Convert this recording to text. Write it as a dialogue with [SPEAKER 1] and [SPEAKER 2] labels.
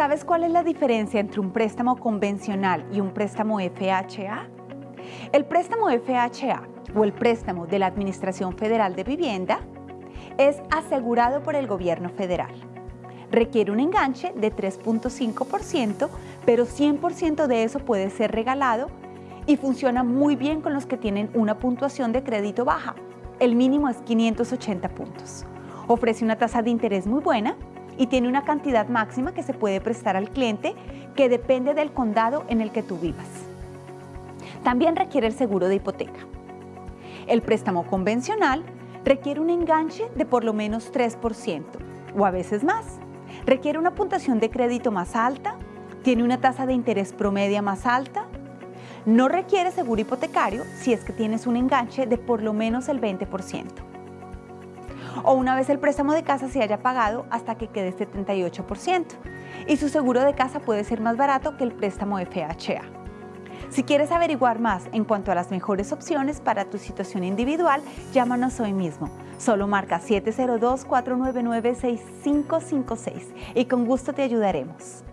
[SPEAKER 1] ¿Sabes cuál es la diferencia entre un préstamo convencional y un préstamo FHA? El préstamo FHA o el préstamo de la Administración Federal de Vivienda es asegurado por el gobierno federal. Requiere un enganche de 3.5%, pero 100% de eso puede ser regalado y funciona muy bien con los que tienen una puntuación de crédito baja. El mínimo es 580 puntos. Ofrece una tasa de interés muy buena y tiene una cantidad máxima que se puede prestar al cliente que depende del condado en el que tú vivas. También requiere el seguro de hipoteca. El préstamo convencional requiere un enganche de por lo menos 3% o a veces más. Requiere una puntuación de crédito más alta, tiene una tasa de interés promedia más alta, no requiere seguro hipotecario si es que tienes un enganche de por lo menos el 20%. O una vez el préstamo de casa se haya pagado hasta que quede 78%. Y su seguro de casa puede ser más barato que el préstamo FHA. Si quieres averiguar más en cuanto a las mejores opciones para tu situación individual, llámanos hoy mismo. Solo marca 702-499-6556 y con gusto te ayudaremos.